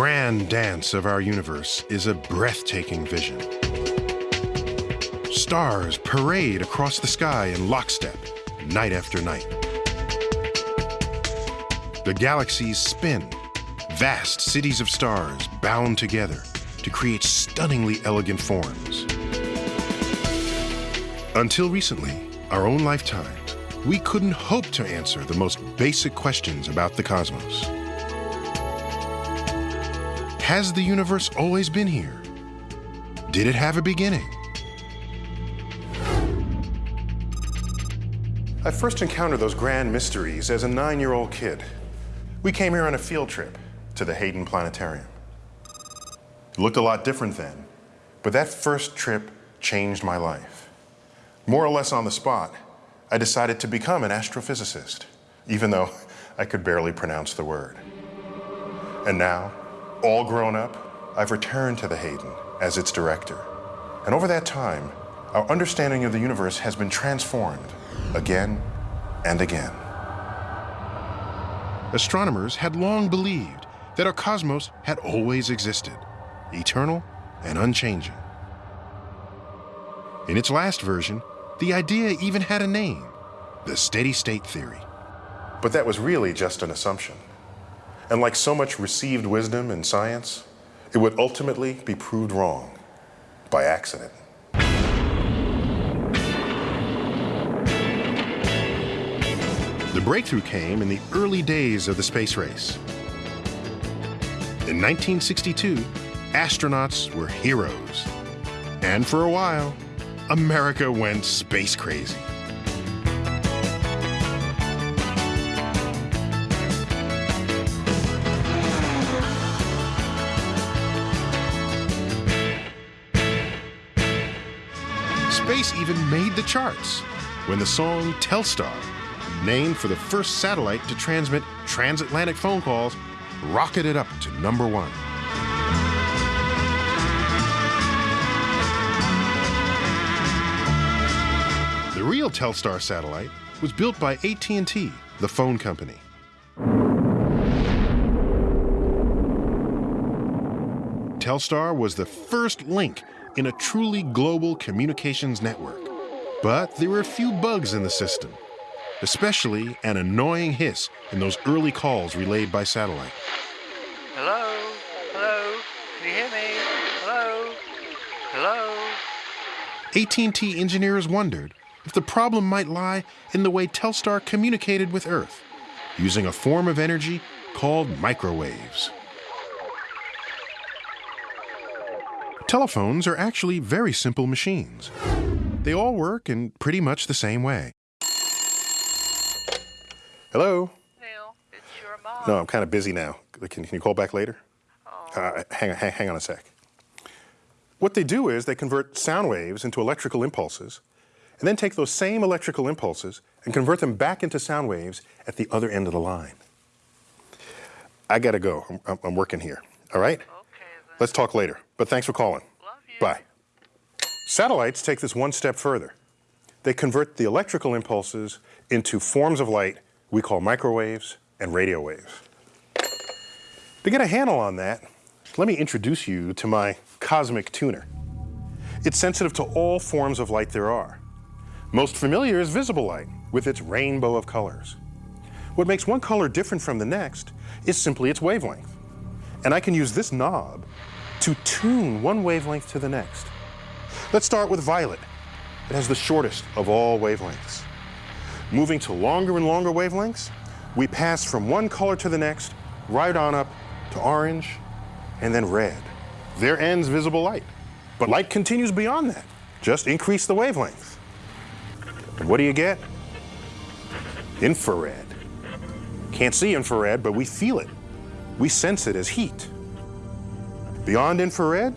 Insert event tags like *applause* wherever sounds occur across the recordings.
grand dance of our universe is a breathtaking vision. Stars parade across the sky in lockstep, night after night. The galaxies spin, vast cities of stars bound together to create stunningly elegant forms. Until recently, our own lifetime, we couldn't hope to answer the most basic questions about the cosmos. Has the universe always been here? Did it have a beginning? I first encountered those grand mysteries as a nine-year-old kid. We came here on a field trip to the Hayden Planetarium. It looked a lot different then, but that first trip changed my life. More or less on the spot, I decided to become an astrophysicist, even though *laughs* I could barely pronounce the word. And now, all grown up, I've returned to the Hayden as its director. And over that time, our understanding of the universe has been transformed again and again. Astronomers had long believed that our cosmos had always existed, eternal and unchanging. In its last version, the idea even had a name, the steady state theory. But that was really just an assumption. And like so much received wisdom in science, it would ultimately be proved wrong by accident. The breakthrough came in the early days of the space race. In 1962, astronauts were heroes. And for a while, America went space crazy. Even made the charts when the song Telstar, named for the first satellite to transmit transatlantic phone calls, rocketed up to number one. The real Telstar satellite was built by AT&T, the phone company. Telstar was the first link in a truly global communications network. But there were a few bugs in the system, especially an annoying hiss in those early calls relayed by satellite. Hello? Hello? Can you hear me? Hello? Hello? AT&T engineers wondered if the problem might lie in the way Telstar communicated with Earth, using a form of energy called microwaves. Telephones are actually very simple machines. They all work in pretty much the same way. Hello? Neil, it's your mom. No, I'm kind of busy now. Can, can you call back later? Uh, hang, hang, hang on a sec. What they do is they convert sound waves into electrical impulses and then take those same electrical impulses and convert them back into sound waves at the other end of the line. I gotta go. I'm- I'm, I'm working here. All right? Okay then. Let's talk later. But thanks for calling. Love you. Bye. Satellites take this one step further. They convert the electrical impulses into forms of light we call microwaves and radio waves. To get a handle on that, let me introduce you to my cosmic tuner. It's sensitive to all forms of light there are. Most familiar is visible light with its rainbow of colors. What makes one color different from the next is simply its wavelength. And I can use this knob to tune one wavelength to the next. Let's start with violet. It has the shortest of all wavelengths. Moving to longer and longer wavelengths, we pass from one color to the next, right on up to orange, and then red. There ends visible light. But light continues beyond that. Just increase the wavelength. And what do you get? Infrared. Can't see infrared, but we feel it. We sense it as heat. Beyond infrared,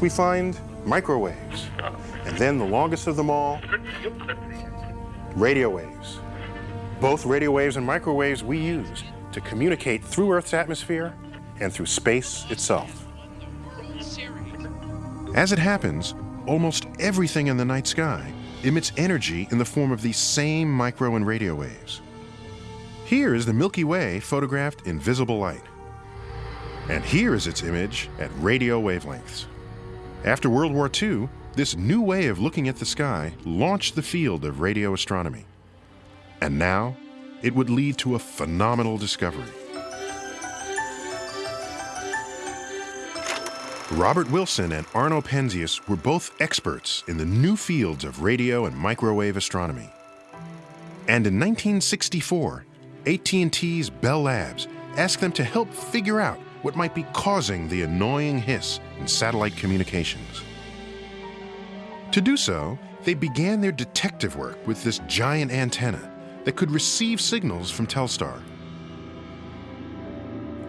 we find microwaves. And then the longest of them all, radio waves. Both radio waves and microwaves we use to communicate through Earth's atmosphere and through space itself. As it happens, almost everything in the night sky emits energy in the form of these same micro and radio waves. Here is the Milky Way photographed in visible light. And here is its image at radio wavelengths. After World War II, this new way of looking at the sky launched the field of radio astronomy. And now, it would lead to a phenomenal discovery. Robert Wilson and Arno Penzias were both experts in the new fields of radio and microwave astronomy. And in 1964, AT&T's Bell Labs asked them to help figure out what might be causing the annoying hiss in satellite communications. To do so, they began their detective work with this giant antenna that could receive signals from Telstar.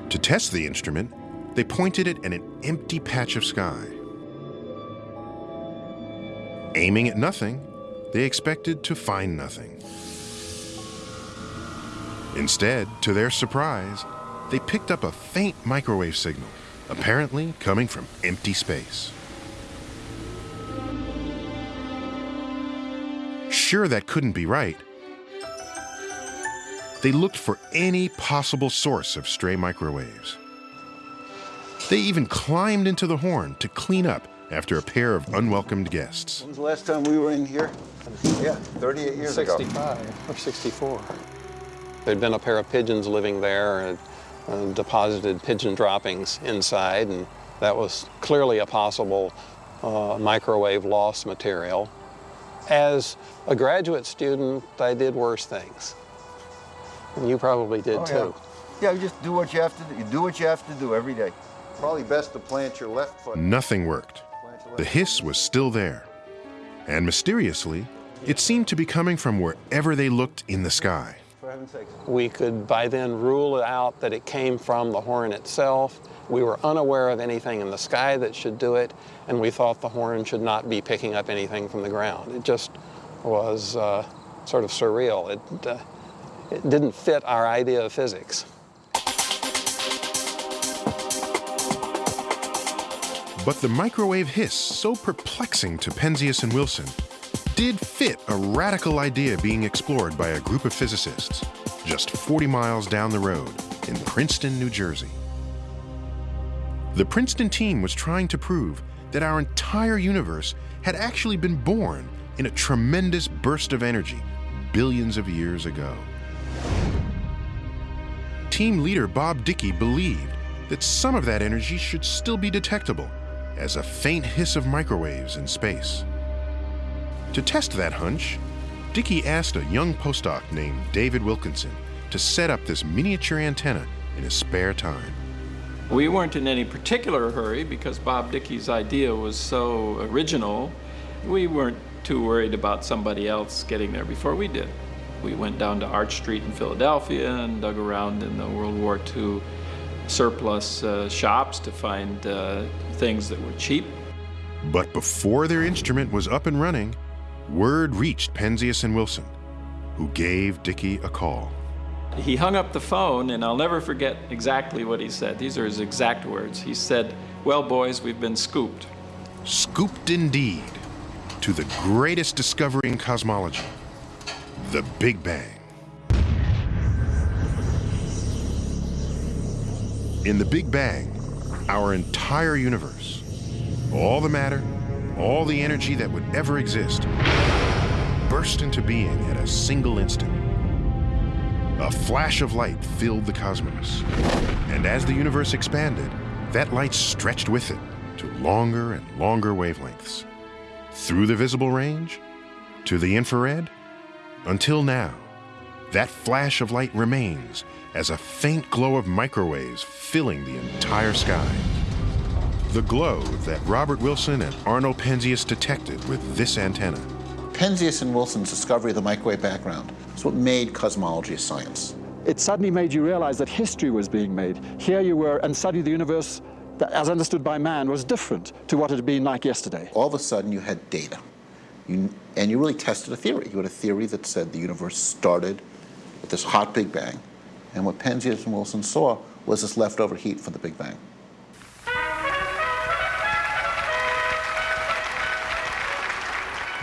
To test the instrument, they pointed it at an empty patch of sky. Aiming at nothing, they expected to find nothing. Instead, to their surprise, they picked up a faint microwave signal, apparently coming from empty space. Sure that couldn't be right, they looked for any possible source of stray microwaves. They even climbed into the horn to clean up after a pair of unwelcomed guests. When's the last time we were in here? Yeah, 38 years ago. 65 or 64. There'd been a pair of pigeons living there and uh, deposited pigeon droppings inside, and that was clearly a possible uh, microwave loss material. As a graduate student, I did worse things. And you probably did Oh, too. Yeah. yeah, you just do what you have to do. You do what you have to do every day. Probably best to plant your left foot. Nothing worked. The hiss was still there. And mysteriously, it seemed to be coming from wherever they looked in the sky. For heaven's sakes. We could by then rule out that it came from the horn itself. We were unaware of anything in the sky that should do it, and we thought the horn should not be picking up anything from the ground. It just was uh, sort of surreal. It, uh, it didn't fit our idea of physics. But the microwave hiss, so perplexing to Penzias and Wilson, did fit a radical idea being explored by a group of physicists just 40 miles down the road in Princeton, New Jersey. The Princeton team was trying to prove that our entire universe had actually been born in a tremendous burst of energy billions of years ago. Team leader Bob Dicke believed that some of that energy should still be detectable as a faint hiss of microwaves in space. To test that hunch, Dicke asked a young postdoc named David Wilkinson to set up this miniature antenna in his spare time. We weren't in any particular hurry because Bob Dicke's idea was so original. We weren't too worried about somebody else getting there before we did. We went down to Arch Street in Philadelphia and dug around in the World War II surplus uh, shops to find uh, things that were cheap. But before their instrument was up and running, word reached Penzias and Wilson, who gave Dicke a call. He hung up the phone, and I'll never forget exactly what he said. These are his exact words. He said, Well, boys, we've been scooped. Scooped indeed to the greatest discovery in cosmology, the Big Bang. In the Big Bang, our entire universe, all the matter, all the energy that would ever exist, burst into being at a single instant. A flash of light filled the cosmos, and as the universe expanded, that light stretched with it to longer and longer wavelengths, through the visible range, to the infrared, until now. That flash of light remains as a faint glow of microwaves filling the entire sky. The glow that Robert Wilson and Arno Penzias detected with this antenna. Penzias and Wilson's discovery of the microwave background is what made cosmology a science. It suddenly made you realize that history was being made. Here you were, and suddenly the universe, that, as understood by man, was different to what it had been like yesterday. All of a sudden, you had data. You, and you really tested a theory. You had a theory that said the universe started with this hot Big Bang, and what Penzias and Wilson saw was this leftover heat from the Big Bang.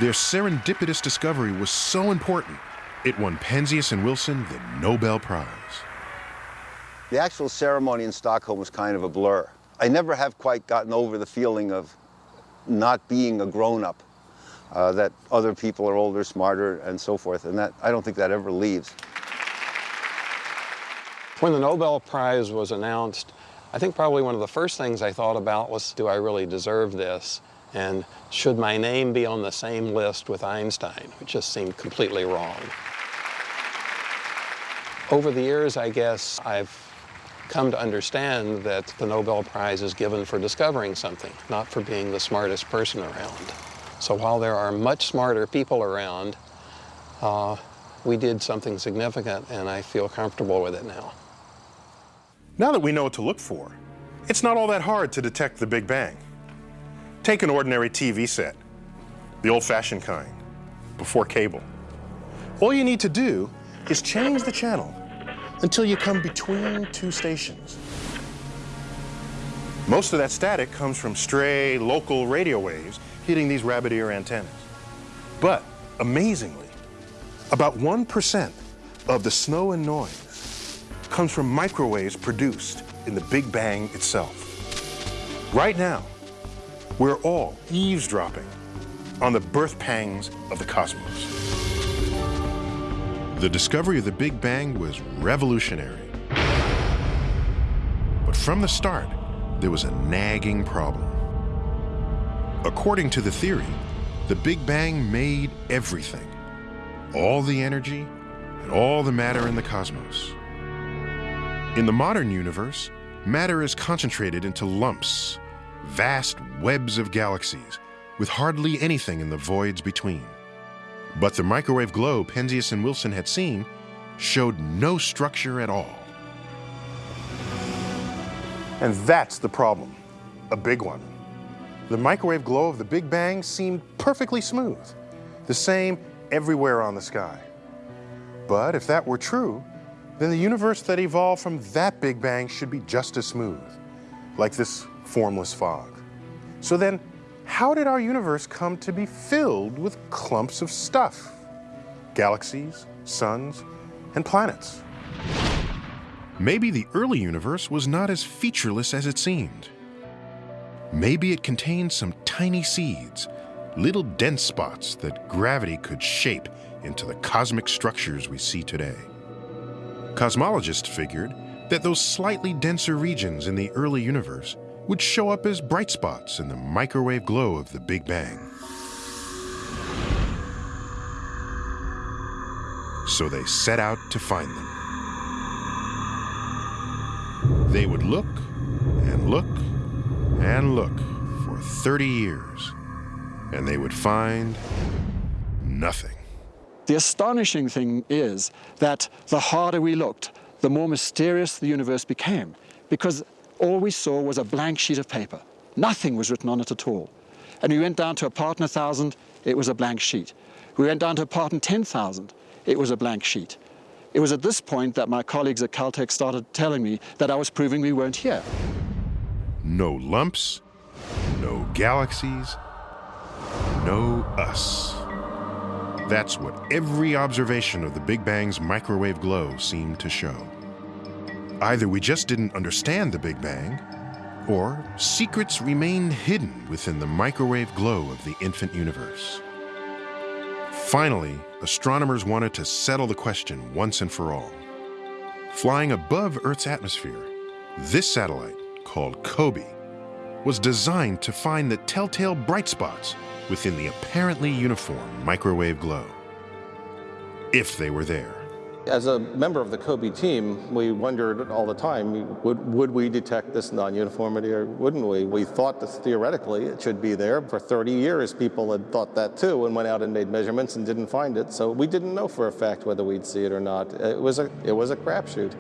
Their serendipitous discovery was so important, it won Penzias and Wilson the Nobel Prize. The actual ceremony in Stockholm was kind of a blur. I never have quite gotten over the feeling of not being a grown-up, uh, that other people are older, smarter, and so forth, and that I don't think that ever leaves. When the Nobel Prize was announced, I think probably one of the first things I thought about was, do I really deserve this? And should my name be on the same list with Einstein, which just seemed completely wrong. Over the years, I guess, I've come to understand that the Nobel Prize is given for discovering something, not for being the smartest person around. So while there are much smarter people around, uh, we did something significant, and I feel comfortable with it now. Now that we know what to look for, it's not all that hard to detect the Big Bang. Take an ordinary TV set, the old-fashioned kind, before cable. All you need to do is change the channel until you come between two stations. Most of that static comes from stray local radio waves hitting these rabbit ear antennas. But amazingly, about 1% of the snow and noise comes from microwaves produced in the Big Bang itself. Right now, we're all eavesdropping on the birth pangs of the cosmos. The discovery of the Big Bang was revolutionary. But from the start, there was a nagging problem. According to the theory, the Big Bang made everything, all the energy and all the matter in the cosmos. In the modern universe, matter is concentrated into lumps, vast webs of galaxies, with hardly anything in the voids between. But the microwave globe Penzias and Wilson had seen showed no structure at all. And that's the problem, a big one. The microwave glow of the Big Bang seemed perfectly smooth, the same everywhere on the sky. But if that were true, then the universe that evolved from that Big Bang should be just as smooth, like this formless fog. So then, how did our universe come to be filled with clumps of stuff? Galaxies, suns, and planets. Maybe the early universe was not as featureless as it seemed. Maybe it contained some tiny seeds, little dense spots that gravity could shape into the cosmic structures we see today. Cosmologists figured that those slightly denser regions in the early universe would show up as bright spots in the microwave glow of the Big Bang. So they set out to find them. They would look and look and look for 30 years, and they would find nothing. The astonishing thing is that the harder we looked, the more mysterious the universe became, because all we saw was a blank sheet of paper. Nothing was written on it at all. And we went down to a part in a thousand, it was a blank sheet. We went down to a part in 10,000, it was a blank sheet. It was at this point that my colleagues at Caltech started telling me that I was proving we weren't here. No lumps, no galaxies, no us. That's what every observation of the Big Bang's microwave glow seemed to show. Either we just didn't understand the Big Bang, or secrets remain hidden within the microwave glow of the infant universe. Finally, astronomers wanted to settle the question once and for all. Flying above Earth's atmosphere, this satellite, called COBE, was designed to find the telltale bright spots within the apparently uniform microwave glow. If they were there. As a member of the COBE team, we wondered all the time, would, would we detect this non-uniformity or wouldn't we? We thought that theoretically it should be there. For 30 years, people had thought that too and went out and made measurements and didn't find it. So we didn't know for a fact whether we'd see it or not. It was a, it was a crapshoot.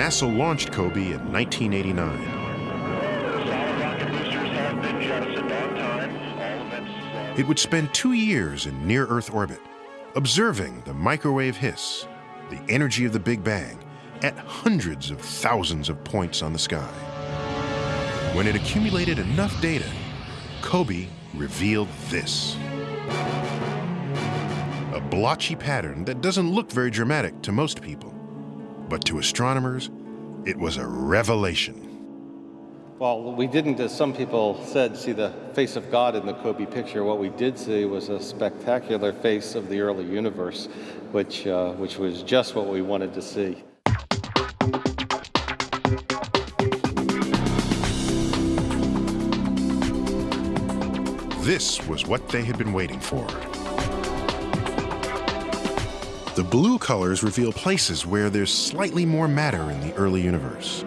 NASA launched COBE in 1989. Solid rocket boosters have been jettisoned on time. All events uh, It would spend two years in near Earth orbit, observing the microwave hiss, the energy of the Big Bang, at hundreds of thousands of points on the sky. When it accumulated enough data, COBE revealed this. A blotchy pattern that doesn't look very dramatic to most people. But to astronomers, it was a revelation. Well, we didn't, as some people said, see the face of God in the COBE picture. What we did see was a spectacular face of the early universe, which, uh, which was just what we wanted to see. This was what they had been waiting for. The blue colors reveal places where there's slightly more matter in the early universe.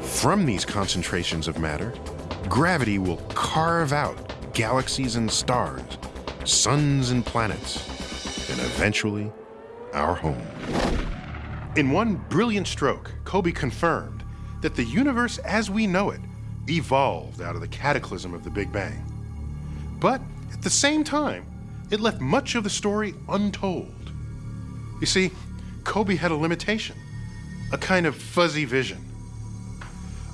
From these concentrations of matter, gravity will carve out galaxies and stars, suns and planets, and eventually, our home. In one brilliant stroke, COBE confirmed that the universe as we know it evolved out of the cataclysm of the Big Bang. But at the same time, it left much of the story untold. You see, COBE had a limitation, a kind of fuzzy vision.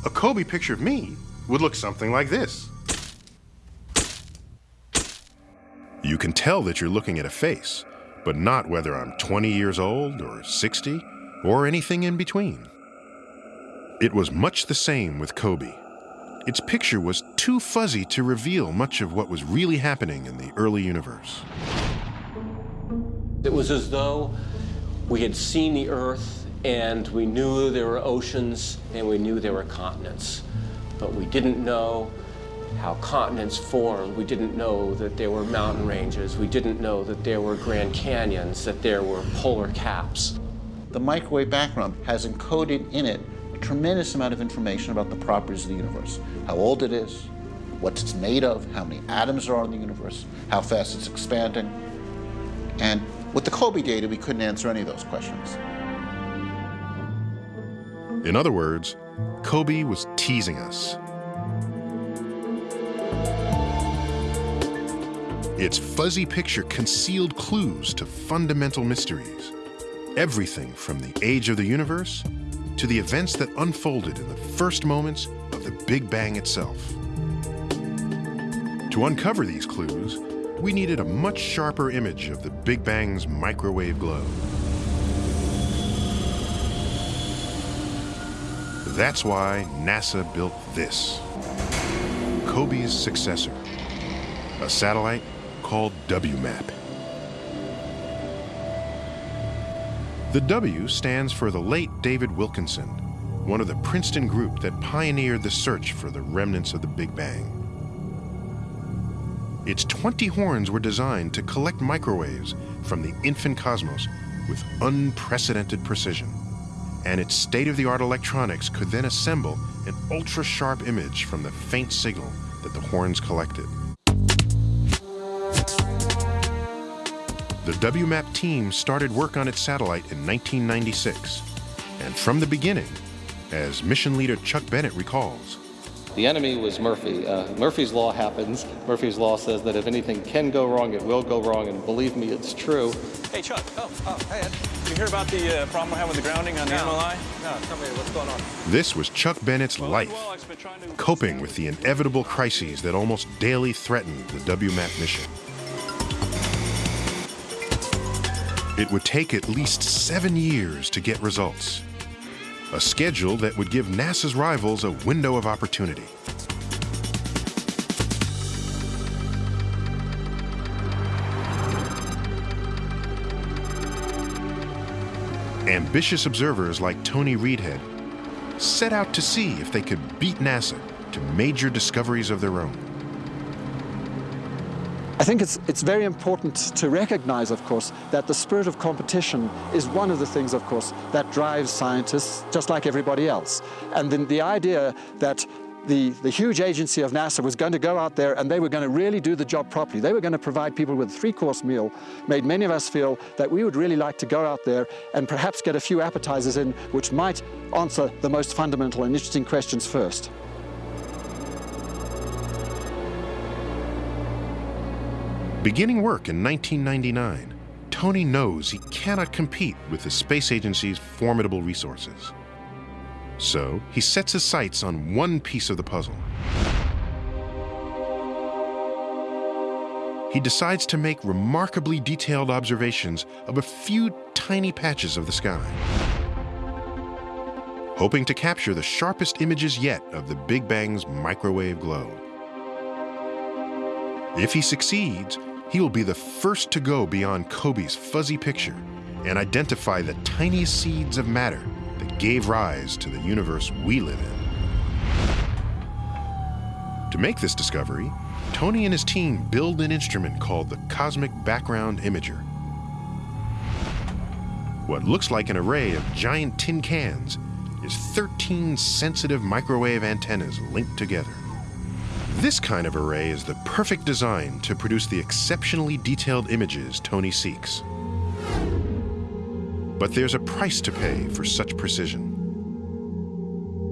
A COBE picture of me would look something like this. You can tell that you're looking at a face, but not whether I'm 20 years old or 60 or anything in between. It was much the same with COBE. Its picture was too fuzzy to reveal much of what was really happening in the early universe. It was as though we had seen the Earth and we knew there were oceans and we knew there were continents. But we didn't know how continents formed. We didn't know that there were mountain ranges. We didn't know that there were Grand Canyons, that there were polar caps. The microwave background has encoded in it a tremendous amount of information about the properties of the universe. How old it is, what it's made of, how many atoms there are in the universe, how fast it's expanding. And with the COBE data, we couldn't answer any of those questions. In other words, COBE was teasing us. Its fuzzy picture concealed clues to fundamental mysteries. Everything from the age of the universe to the events that unfolded in the first moments of the Big Bang itself. To uncover these clues, we needed a much sharper image of the Big Bang's microwave glow. That's why NASA built this COBE's successor, a satellite called WMAP. The W stands for the late David Wilkinson, one of the Princeton group that pioneered the search for the remnants of the Big Bang. Its 20 horns were designed to collect microwaves from the infant cosmos with unprecedented precision. And its state-of-the-art electronics could then assemble an ultra-sharp image from the faint signal that the horns collected. The WMAP team started work on its satellite in 1996. And from the beginning, as mission leader Chuck Bennett recalls, The enemy was Murphy. Uh, Murphy's Law happens. Murphy's Law says that if anything can go wrong, it will go wrong, and believe me, it's true. Hey, Chuck. Oh, oh, hey, Ed. You hear about the uh, problem we're having with the grounding on the MLI? No, tell me what's going on. this was Chuck Bennett's life, Well, I've been trying to... coping with the inevitable crises that almost daily threatened the WMAP mission. It would take at least seven years to get results, a schedule that would give NASA's rivals a window of opportunity. Ambitious observers like Tony Readhead set out to see if they could beat NASA to major discoveries of their own. I think it's, it's very important to recognize, of course, that the spirit of competition is one of the things, of course, that drives scientists just like everybody else. And then the idea that the, the huge agency of NASA was going to go out there and they were going to really do the job properly. They were going to provide people with a three-course meal, made many of us feel that we would really like to go out there and perhaps get a few appetizers in which might answer the most fundamental and interesting questions first. Beginning work in 1999, Tony knows he cannot compete with the space agency's formidable resources. So he sets his sights on one piece of the puzzle he decides to make remarkably detailed observations of a few tiny patches of the sky. Hoping to capture the sharpest images yet of the Big Bang's microwave glow. If he succeeds, he will be the first to go beyond COBE's fuzzy picture and identify the tiniest seeds of matter that gave rise to the universe we live in. To make this discovery, Tony and his team build an instrument called the Cosmic Background Imager. What looks like an array of giant tin cans is 13 sensitive microwave antennas linked together. This kind of array is the perfect design to produce the exceptionally detailed images Tony seeks. But there's a price to pay for such precision.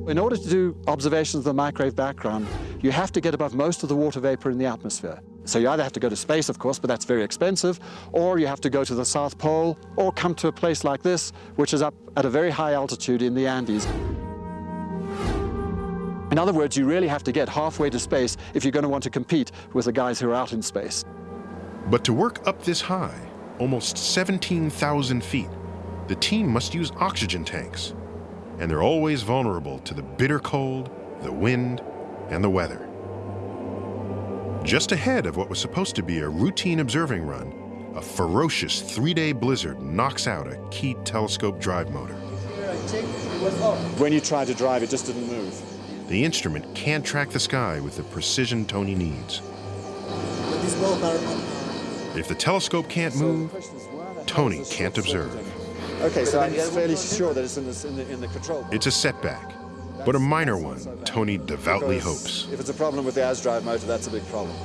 In order to do observations of the microwave background, you have to get above most of the water vapor in the atmosphere. So you either have to go to space, of course, but that's very expensive, or you have to go to the South Pole, or come to a place like this, which is up at a very high altitude in the Andes. In other words, you really have to get halfway to space if you're going to want to compete with the guys who are out in space. But to work up this high, almost 17,000 feet, the team must use oxygen tanks. And they're always vulnerable to the bitter cold, the wind, and the weather. Just ahead of what was supposed to be a routine observing run, a ferocious three-day blizzard knocks out a key telescope drive motor. When you tried to drive, it just didn't move. The instrument can't track the sky with the precision Tony needs. If the telescope can't move, Tony can't observe. Okay, so I'm fairly sure that it's in, this, in, the, in the control. It's a setback, but a minor one, Tony devoutly Because hopes. If it's a problem with the AS drive motor, that's a big problem.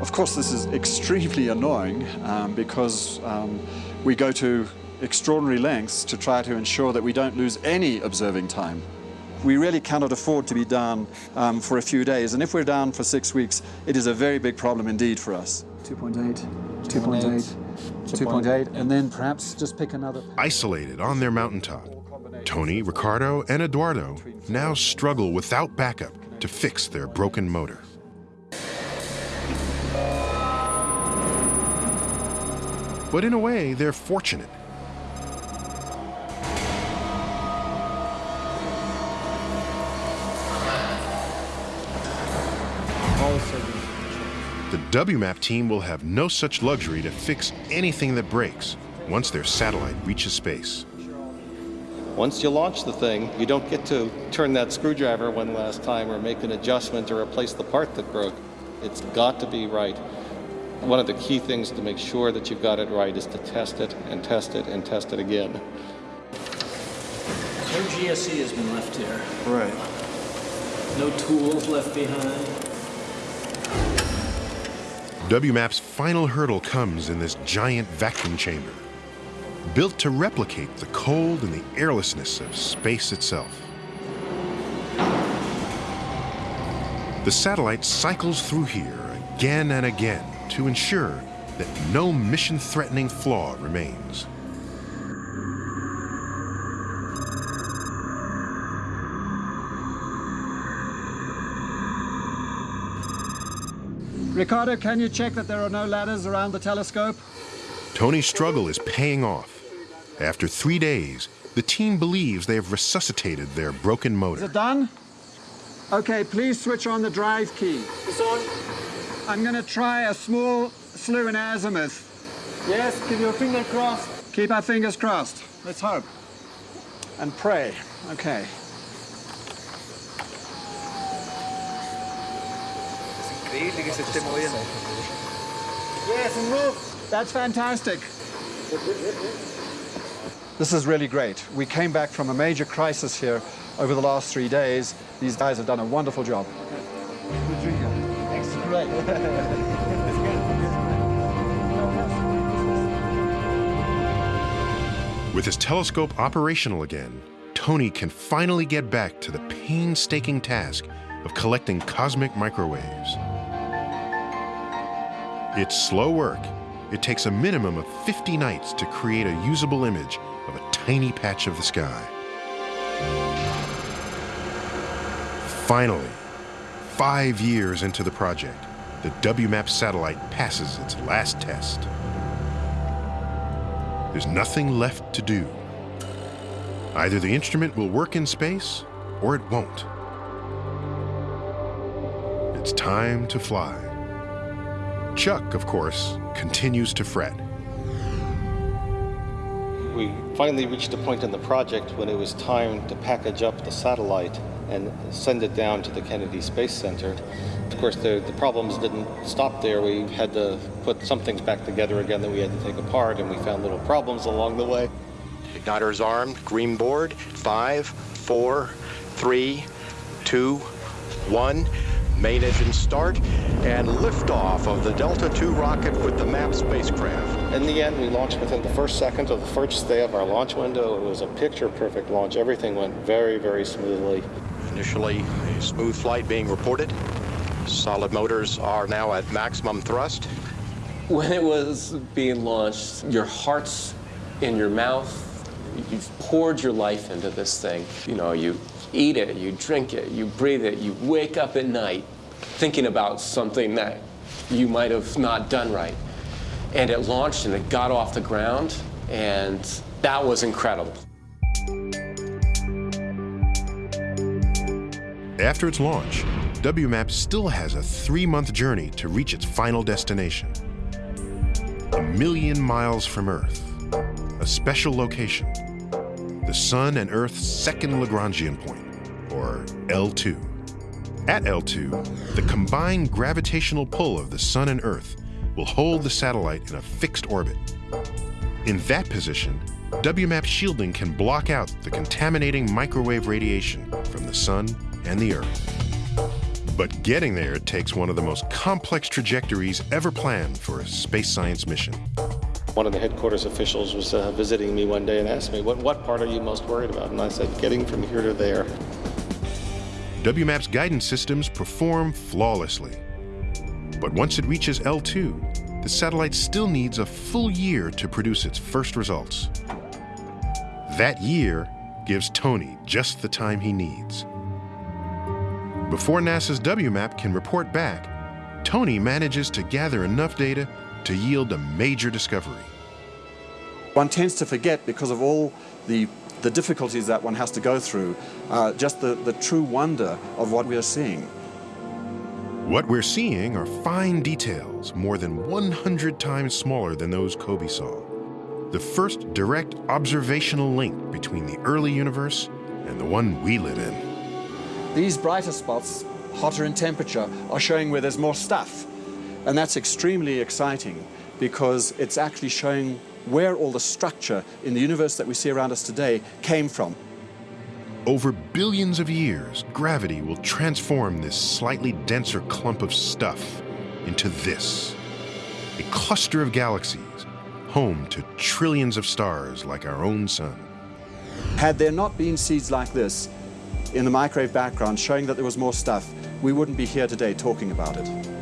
Of course, this is extremely annoying um, because um, we go to extraordinary lengths to try to ensure that we don't lose any observing time. We really cannot afford to be down um, for a few days, and if we're down for six weeks, it is a very big problem indeed for us. 2.8, 2.8, 2.8, and then perhaps just pick another. Isolated on their mountaintop, Tony, Ricardo, and Eduardo now struggle without backup to fix their broken motor. But in a way, they're fortunate. WMAP team will have no such luxury to fix anything that breaks once their satellite reaches space. Once you launch the thing, you don't get to turn that screwdriver one last time or make an adjustment or replace the part that broke. It's got to be right. One of the key things to make sure that you've got it right is to test it and test it and test it again. No GSE has been left here. Right. No tools left behind. WMAP's final hurdle comes in this giant vacuum chamber, built to replicate the cold and the airlessness of space itself. The satellite cycles through here again and again to ensure that no mission-threatening flaw remains. Ricardo, can you check that there are no ladders around the telescope? Tony's struggle is paying off. After three days, the team believes they have resuscitated their broken motor. Is it done? Okay, please switch on the drive key. It's on. I'm going to try a small slew in azimuth. Yes, keep your finger crossed. Keep our fingers crossed. Let's hope. And pray. Okay. Yes, move. That's fantastic. This is really great. We came back from a major crisis here over the last three days. These guys have done a wonderful job. With his telescope operational again, Tony can finally get back to the painstaking task of collecting cosmic microwaves. It's slow work. It takes a minimum of 50 nights to create a usable image of a tiny patch of the sky. Finally, five years into the project, the WMAP satellite passes its last test. There's nothing left to do. Either the instrument will work in space or it won't. It's time to fly. Chuck, of course, continues to fret. We finally reached a point in the project when it was time to package up the satellite and send it down to the Kennedy Space Center. Of course, the, the problems didn't stop there. We had to put some things back together again that we had to take apart, and we found little problems along the way. Igniters armed, green board, five, four, three, two, one. Main engine start and liftoff of the Delta II rocket with the MAP spacecraft. In the end, we launched within the first second of the first day of our launch window. It was a picture-perfect launch. Everything went very, very smoothly. Initially, a smooth flight being reported. Solid motors are now at maximum thrust. When it was being launched, your heart's in your mouth. You've poured your life into this thing. You know, you eat it, you drink it, you breathe it, you wake up at night thinking about something that you might have not done right. And it launched and it got off the ground, and that was incredible. After its launch, WMAP still has a three-month journey to reach its final destination. A million miles from Earth, a special location, Sun and Earth's second Lagrangian point, or L2. At L2, the combined gravitational pull of the Sun and Earth will hold the satellite in a fixed orbit. In that position, WMAP shielding can block out the contaminating microwave radiation from the Sun and the Earth. But getting there takes one of the most complex trajectories ever planned for a space science mission. One of the headquarters officials was uh, visiting me one day and asked me, what, what part are you most worried about? And I said, getting from here to there. WMAP's guidance systems perform flawlessly. But once it reaches L2, the satellite still needs a full year to produce its first results. That year gives Tony just the time he needs. Before NASA's WMAP can report back, Tony manages to gather enough data to yield a major discovery. One tends to forget because of all the, the difficulties that one has to go through, uh, just the, the true wonder of what we are seeing. What we're seeing are fine details more than 100 times smaller than those COBE saw. The first direct observational link between the early universe and the one we live in. These brighter spots, hotter in temperature, are showing where there's more stuff. And that's extremely exciting because it's actually showing where all the structure in the universe that we see around us today came from. Over billions of years, gravity will transform this slightly denser clump of stuff into this a cluster of galaxies, home to trillions of stars like our own sun. Had there not been seeds like this in the microwave background showing that there was more stuff, we wouldn't be here today talking about it.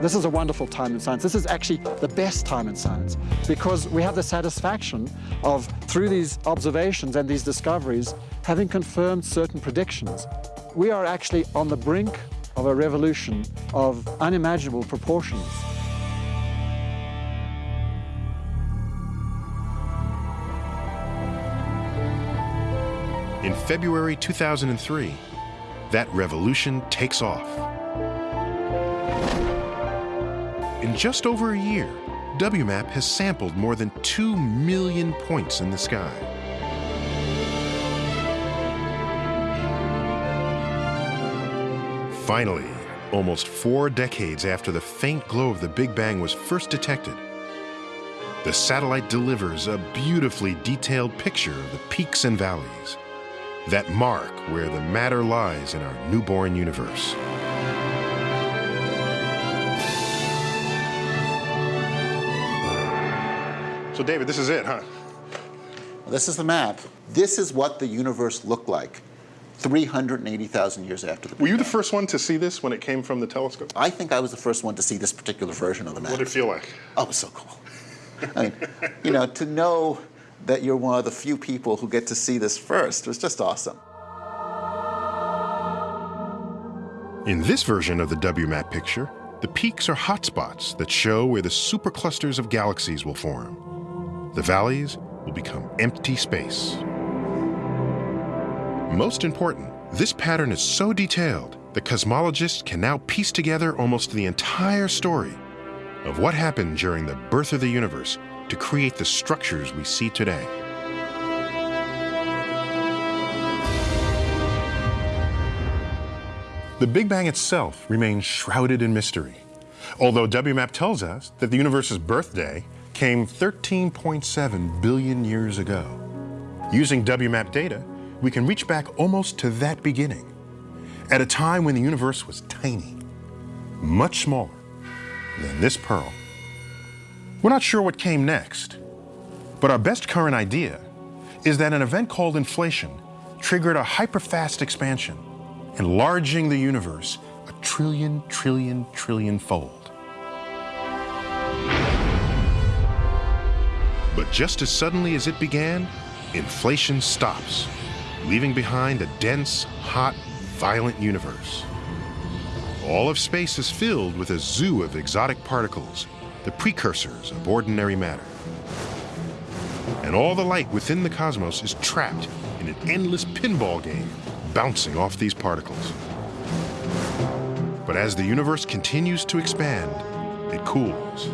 This is a wonderful time in science. This is actually the best time in science because we have the satisfaction of, through these observations and these discoveries, having confirmed certain predictions. We are actually on the brink of a revolution of unimaginable proportions. In February 2003, that revolution takes off. In just over a year, WMAP has sampled more than 2 million points in the sky. Finally, almost four decades after the faint glow of the Big Bang was first detected, the satellite delivers a beautifully detailed picture of the peaks and valleys that mark where the matter lies in our newborn universe. So, David, this is it, huh? Well, this is the map. This is what the universe looked like 380,000 years after the Big Were you Bang. the first one to see this when it came from the telescope? I think I was the first one to see this particular version of the map. What did it feel like? Oh, it was so cool. I mean, you know, to know that you're one of the few people who get to see this first was just awesome. In this version of the WMAP picture, the peaks are hotspots that show where the superclusters of galaxies will form. The valleys will become empty space. Most important, this pattern is so detailed that cosmologists can now piece together almost the entire story of what happened during the birth of the universe to create the structures we see today. The Big Bang itself remains shrouded in mystery, although WMAP tells us that the universe's birthday came 13.7 billion years ago. Using WMAP data, we can reach back almost to that beginning, at a time when the universe was tiny, much smaller than this pearl. We're not sure what came next, but our best current idea is that an event called inflation triggered a hyperfast expansion, enlarging the universe a trillion, trillion, trillion fold. But just as suddenly as it began, inflation stops, leaving behind a dense, hot, violent universe. All of space is filled with a zoo of exotic particles, the precursors of ordinary matter. And all the light within the cosmos is trapped in an endless pinball game, bouncing off these particles. But as the universe continues to expand, it cools.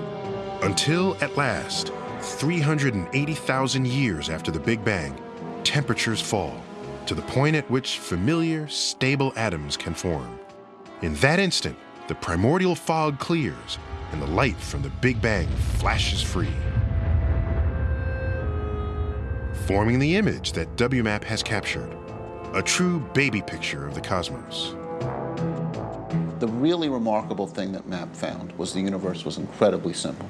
Until at last, 380,000 years after the Big Bang, temperatures fall to the point at which familiar, stable atoms can form. In that instant, the primordial fog clears and the light from the Big Bang flashes free, forming the image that WMAP has captured, a true baby picture of the cosmos. The really remarkable thing that MAP found was the universe was incredibly simple.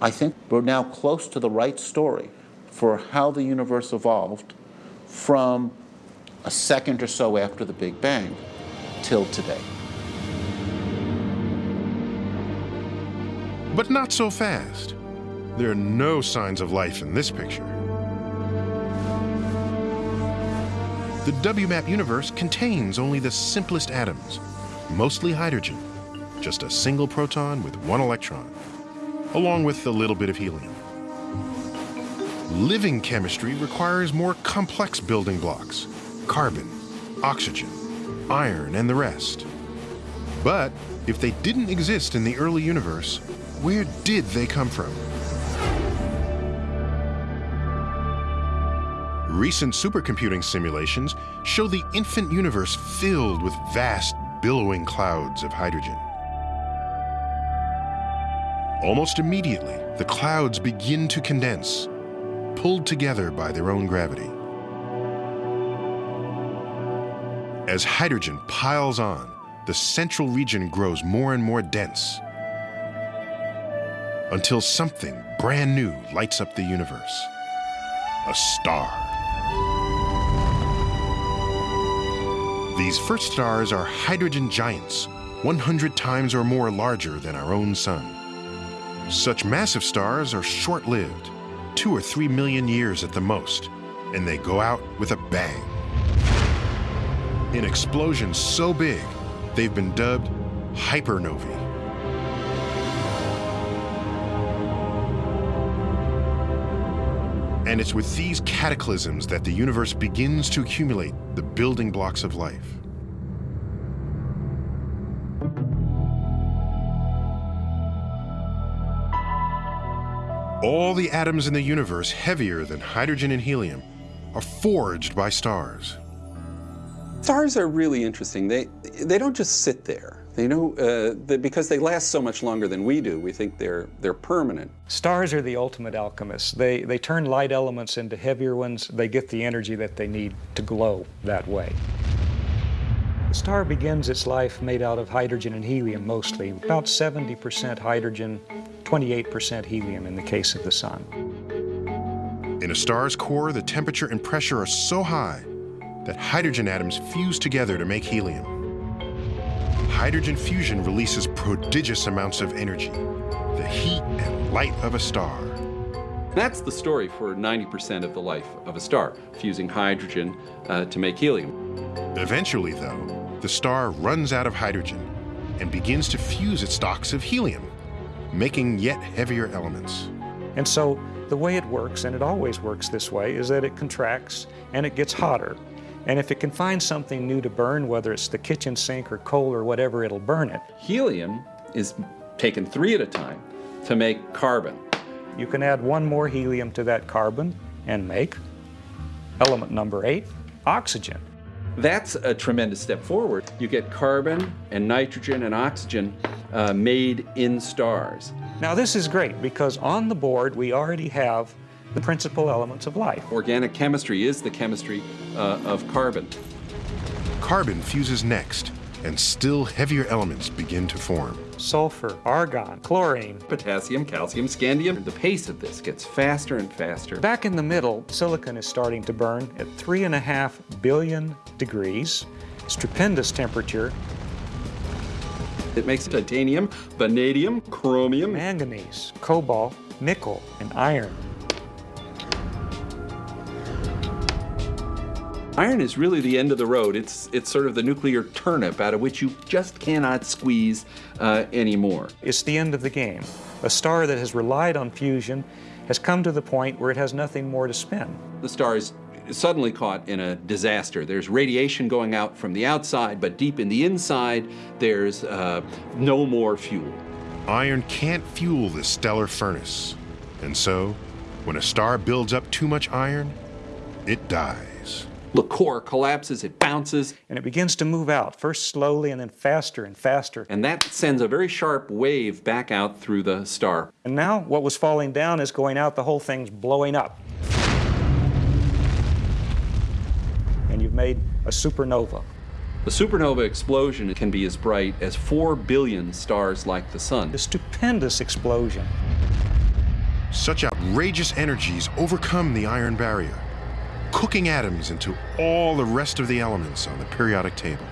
I think we're now close to the right story for how the universe evolved from a second or so after the Big Bang till today. But not so fast. There are no signs of life in this picture. The WMAP universe contains only the simplest atoms, mostly hydrogen, just a single proton with one electron, along with a little bit of helium. Living chemistry requires more complex building blocks, carbon, oxygen, iron, and the rest. But if they didn't exist in the early universe, where did they come from? Recent supercomputing simulations show the infant universe filled with vast, billowing clouds of hydrogen. Almost immediately, the clouds begin to condense, pulled together by their own gravity. As hydrogen piles on, the central region grows more and more dense until something brand new lights up the universe a star. These first stars are hydrogen giants, 100 times or more larger than our own sun. Such massive stars are short lived, two or three million years at the most, and they go out with a bang. In explosions so big, they've been dubbed hypernovae. And it's with these cataclysms that the universe begins to accumulate the building blocks of life. All the atoms in the universe heavier than hydrogen and helium are forged by stars. Stars are really interesting. They, they don't just sit there. They know, uh, they, because they last so much longer than we do, we think they're, they're permanent. Stars are the ultimate alchemists. They, they turn light elements into heavier ones. They get the energy that they need to glow that way. The star begins its life made out of hydrogen and helium mostly, about 70% hydrogen, 28% helium in the case of the sun. In a star's core, the temperature and pressure are so high that hydrogen atoms fuse together to make helium. Hydrogen fusion releases prodigious amounts of energy, the heat and light of a star. That's the story for 90% of the life of a star, fusing hydrogen uh, to make helium. Eventually, though, the star runs out of hydrogen and begins to fuse its stocks of helium, making yet heavier elements. And so the way it works, and it always works this way, is that it contracts and it gets hotter. And if it can find something new to burn, whether it's the kitchen sink or coal or whatever, it'll burn it. Helium is taken three at a time to make carbon. You can add one more helium to that carbon and make element number eight, oxygen. That's a tremendous step forward. You get carbon and nitrogen and oxygen uh, made in stars. Now, this is great because on the board we already have the principal elements of life. Organic chemistry is the chemistry uh, of carbon. Carbon fuses next, and still heavier elements begin to form. Sulfur, argon, chlorine, potassium, calcium, scandium. The pace of this gets faster and faster. Back in the middle, silicon is starting to burn at three and a half billion degrees, stupendous temperature. It makes titanium, vanadium, chromium, manganese, cobalt, nickel, and iron. Iron is really the end of the road. It's, it's sort of the nuclear turnip out of which you just cannot squeeze uh, anymore. It's the end of the game. A star that has relied on fusion has come to the point where it has nothing more to spin. The star is suddenly caught in a disaster. There's radiation going out from the outside, but deep in the inside, there's uh, no more fuel. Iron can't fuel this stellar furnace. And so, when a star builds up too much iron, it dies. The core collapses, it bounces. And it begins to move out, first slowly and then faster and faster. And that sends a very sharp wave back out through the star. And now what was falling down is going out, the whole thing's blowing up. And you've made a supernova. The supernova explosion can be as bright as 4 billion stars like the Sun. A stupendous explosion. Such outrageous energies overcome the iron barrier, cooking atoms into all the rest of the elements on the periodic table.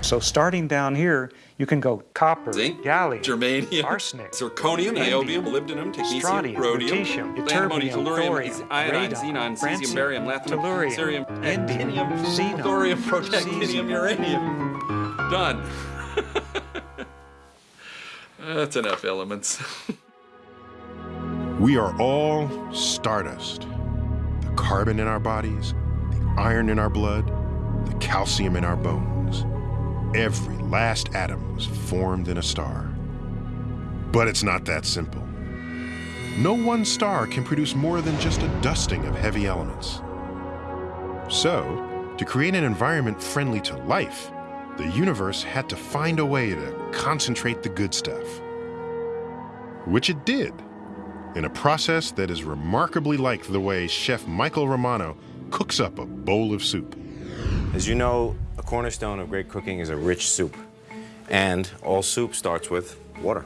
So starting down here, you can go copper, zinc, gallium, germanium, arsenic, zirconium, niobium, molybdenum, technetium, strontium, rhodium, lutetium, antimony, ytterbium, tellurium, thorium, iodine, radon, xenon, cesium, francium, barium, lanthanum, tellurium, cerium, indium, actinium, xenon, thorium, protactinium, uranium. Done. *laughs* That's enough elements. *laughs* We are all stardust. Carbon in our bodies, the iron in our blood, the calcium in our bones. Every last atom was formed in a star. But it's not that simple. No one star can produce more than just a dusting of heavy elements. So, to create an environment friendly to life, the universe had to find a way to concentrate the good stuff. Which it did, in a process that is remarkably like the way Chef Michael Romano cooks up a bowl of soup. As you know, a cornerstone of great cooking is a rich soup. And all soup starts with water.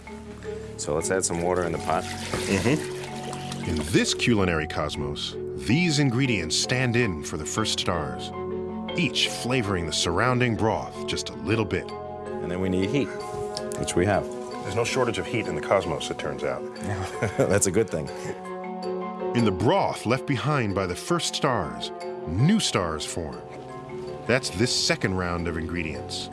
So let's add some water in the pot. Mm-hmm. In this culinary cosmos, these ingredients stand in for the first stars, each flavoring the surrounding broth just a little bit. And then we need heat, which we have. There's no shortage of heat in the cosmos, it turns out. *laughs* That's a good thing. In the broth left behind by the first stars, new stars form. That's this second round of ingredients.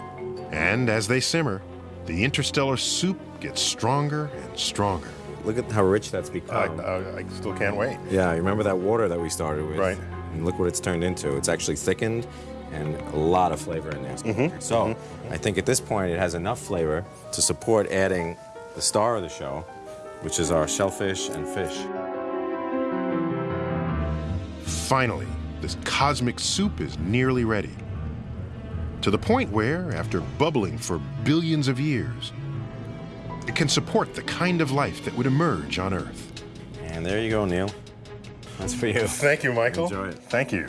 And as they simmer, the interstellar soup gets stronger and stronger. Look at how rich that's become. I, I still can't wait. Yeah, you remember that water that we started with? Right. And look what it's turned into. It's actually thickened and a lot of flavor in there. Mhm, So mhm. I think at this point it has enough flavor to support adding the star of the show, which is our shellfish and fish. Finally, this cosmic soup is nearly ready. To the point where, after bubbling for billions of years, it can support the kind of life that would emerge on Earth. And there you go, Neil. That's for you. Thank you, Michael. Enjoy it. Thank you.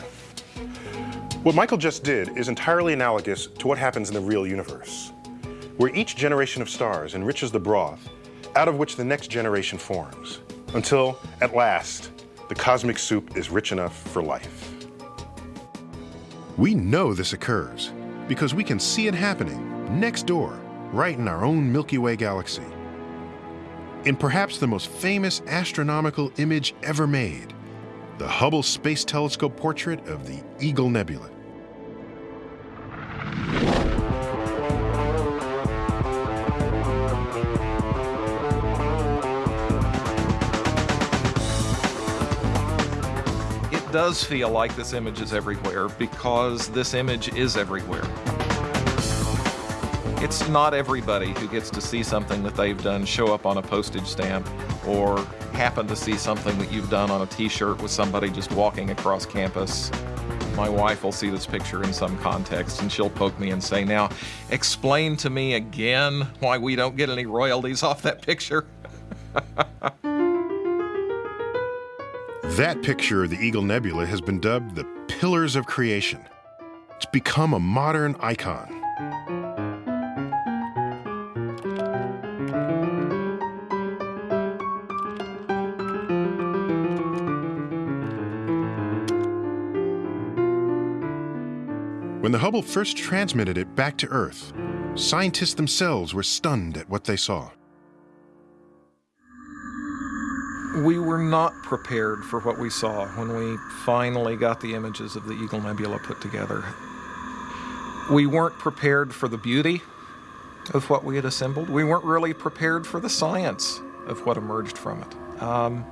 What Michael just did is entirely analogous to what happens in the real universe, where each generation of stars enriches the broth out of which the next generation forms, until, at last, the cosmic soup is rich enough for life. We know this occurs because we can see it happening next door, right in our own Milky Way galaxy. In perhaps the most famous astronomical image ever made, the Hubble Space Telescope portrait of the Eagle Nebula. It does feel like this image is everywhere because this image is everywhere. It's not everybody who gets to see something that they've done show up on a postage stamp or happen to see something that you've done on a t-shirt with somebody just walking across campus. My wife will see this picture in some context and she'll poke me and say, now explain to me again why we don't get any royalties off that picture. *laughs* That picture of the Eagle Nebula has been dubbed the Pillars of Creation. It's become a modern icon. When the Hubble first transmitted it back to Earth, scientists themselves were stunned at what they saw. We were not prepared for what we saw when we finally got the images of the Eagle Nebula put together. We weren't prepared for the beauty of what we had assembled. We weren't really prepared for the science of what emerged from it. Um,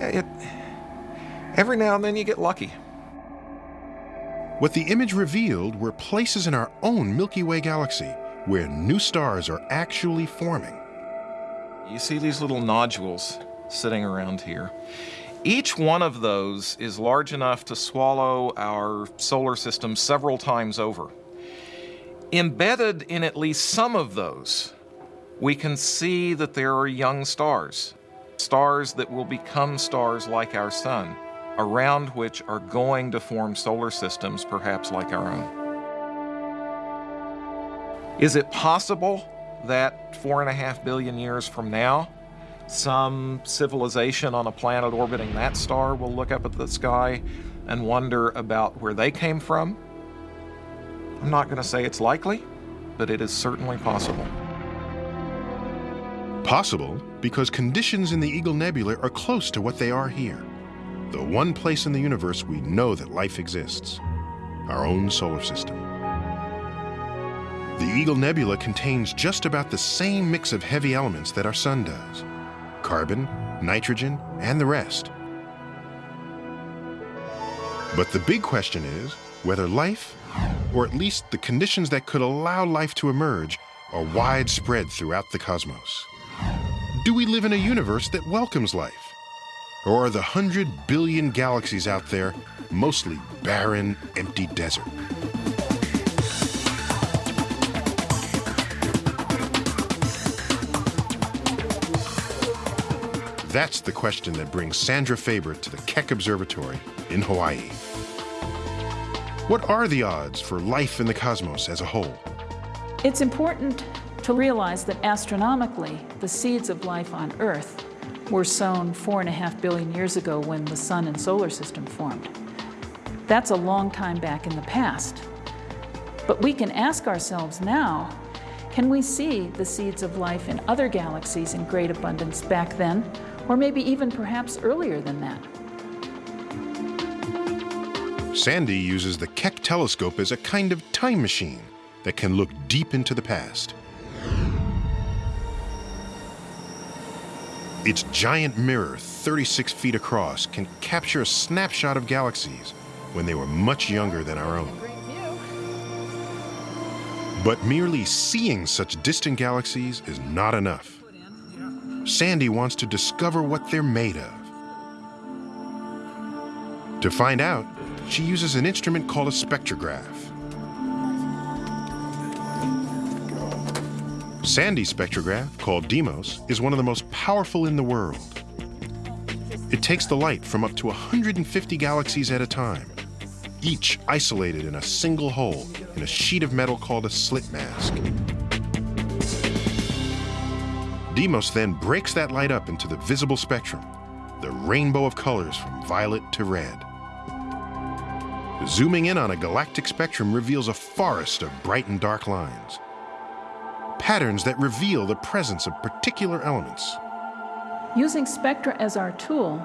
it every now and then you get lucky. What the image revealed were places in our own Milky Way galaxy where new stars are actually forming. You see these little nodules sitting around here. Each one of those is large enough to swallow our solar system several times over. Embedded in at least some of those, we can see that there are young stars, stars that will become stars like our sun, around which are going to form solar systems perhaps like our own. Is it possible that four and a half billion years from now, some civilization on a planet orbiting that star will look up at the sky and wonder about where they came from? I'm not going to say it's likely, but it is certainly possible. Possible because conditions in the Eagle Nebula are close to what they are here. The one place in the universe we know that life exists, our own solar system. The Eagle Nebula contains just about the same mix of heavy elements that our sun does carbon, nitrogen, and the rest. But the big question is whether life, or at least the conditions that could allow life to emerge, are widespread throughout the cosmos. Do we live in a universe that welcomes life? Or are the hundred billion galaxies out there mostly barren, empty desert? That's the question that brings Sandra Faber to the Keck Observatory in Hawaii. What are the odds for life in the cosmos as a whole? It's important to realize that astronomically, the seeds of life on Earth were sown four and a half billion years ago when the sun and solar system formed. That's a long time back in the past. But we can ask ourselves now, can we see the seeds of life in other galaxies in great abundance back then, or maybe even perhaps earlier than that? Sandy uses the Keck telescope as a kind of time machine that can look deep into the past. Its giant mirror, 36 feet across, can capture a snapshot of galaxies when they were much younger than our own. But merely seeing such distant galaxies is not enough. Sandy wants to discover what they're made of. To find out, she uses an instrument called a spectrograph. Sandy's spectrograph, called DEIMOS, is one of the most powerful in the world. It takes the light from up to 150 galaxies at a time, each isolated in a single hole in a sheet of metal called a slit mask. DEIMOS then breaks that light up into the visible spectrum, the rainbow of colors from violet to red. Zooming in on a galactic spectrum reveals a forest of bright and dark lines, patterns that reveal the presence of particular elements. Using spectra as our tool,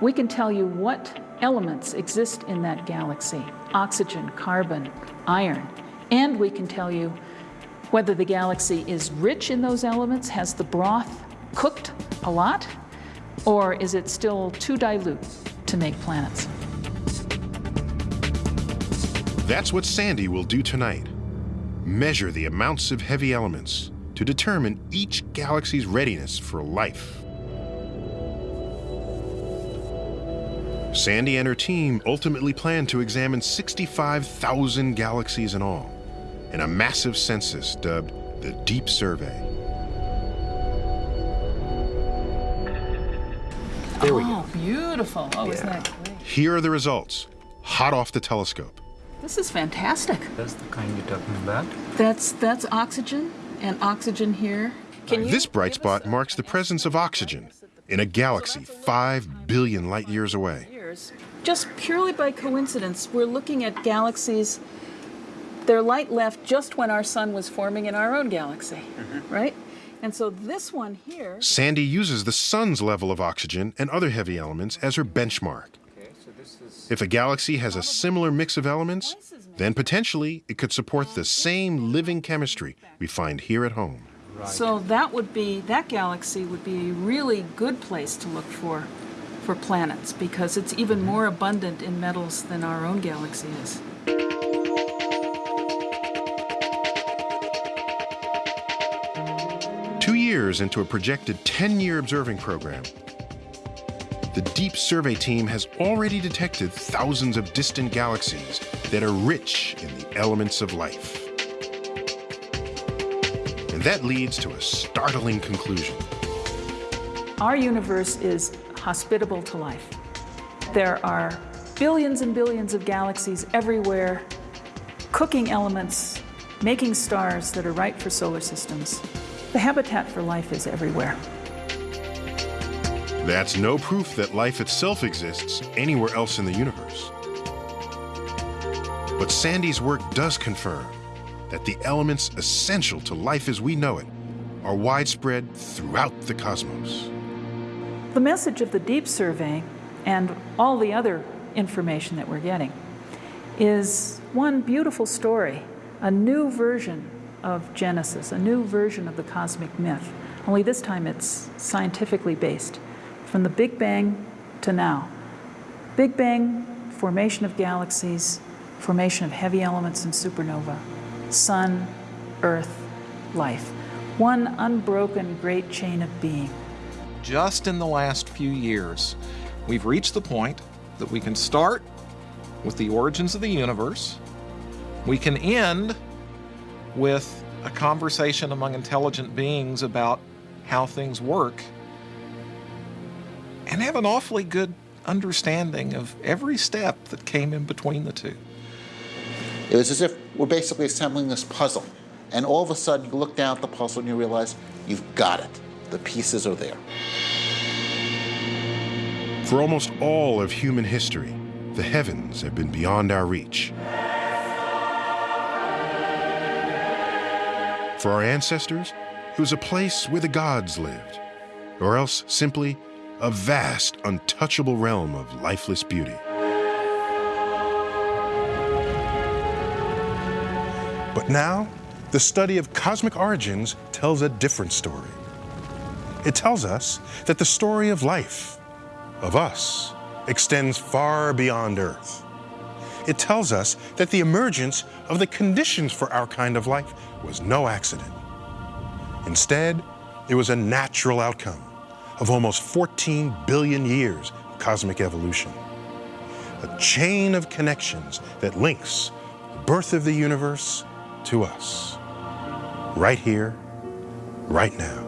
we can tell you what elements exist in that galaxy oxygen, carbon, iron, and we can tell you whether the galaxy is rich in those elements, has the broth cooked a lot, or is it still too dilute, to make planets. That's what Sandy will do tonight. Measure the amounts of heavy elements to determine each galaxy's readiness for life. Sandy and her team ultimately plan to examine 65,000 galaxies in all in a massive census dubbed the Deep Survey. There we go. oh, beautiful. Oh, isn't that great? Here are the results, hot off the telescope. This is fantastic. That's the kind you're talking about? That's, that's oxygen and oxygen here. Can you this bright spot marks the presence of oxygen in a galaxy 5 billion light years away. Just purely by coincidence, we're looking at galaxies. Their light left just when our sun was forming in our own galaxy, mm-hmm. right? And so this one here. Sandy uses the sun's level of oxygen and other heavy elements as her benchmark. If a galaxy has a similar mix of elements, then potentially it could support the same living chemistry we find here at home. So that would be that galaxy would be a really good place to look for for planets because it's even more abundant in metals than our own galaxy is. Two years into a projected 10-year observing program, the Deep Survey team has already detected thousands of distant galaxies that are rich in the elements of life. And that leads to a startling conclusion. Our universe is hospitable to life. There are billions and billions of galaxies everywhere, cooking elements, making stars that are right for solar systems. The habitat for life is everywhere. That's no proof that life itself exists anywhere else in the universe. But Sandy's work does confirm that the elements essential to life as we know it are widespread throughout the cosmos. The message of the Deep Survey and all the other information that we're getting is one beautiful story, a new version of Genesis, a new version of the cosmic myth, only this time it's scientifically based from the Big Bang to now. Big Bang, formation of galaxies, formation of heavy elements in supernova, sun, earth, life. One unbroken great chain of being. Just in the last few years, we've reached the point that we can start with the origins of the universe. We can end with a conversation among intelligent beings about how things work and have an awfully good understanding of every step that came in between the two. It was as if we're basically assembling this puzzle, and all of a sudden you look down at the puzzle and you realize you've got it. The pieces are there. For almost all of human history, the heavens have been beyond our reach. For our ancestors, it was a place where the gods lived, or else simply a vast, untouchable realm of lifeless beauty. But now, the study of cosmic origins tells a different story. It tells us that the story of life, of us, extends far beyond Earth. It tells us that the emergence of the conditions for our kind of life was no accident. Instead, it was a natural outcome of almost 14 billion years of cosmic evolution. A chain of connections that links the birth of the universe to us. Right here, right now.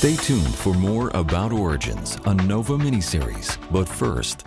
Stay tuned for more About Origins, a NOVA miniseries. But first,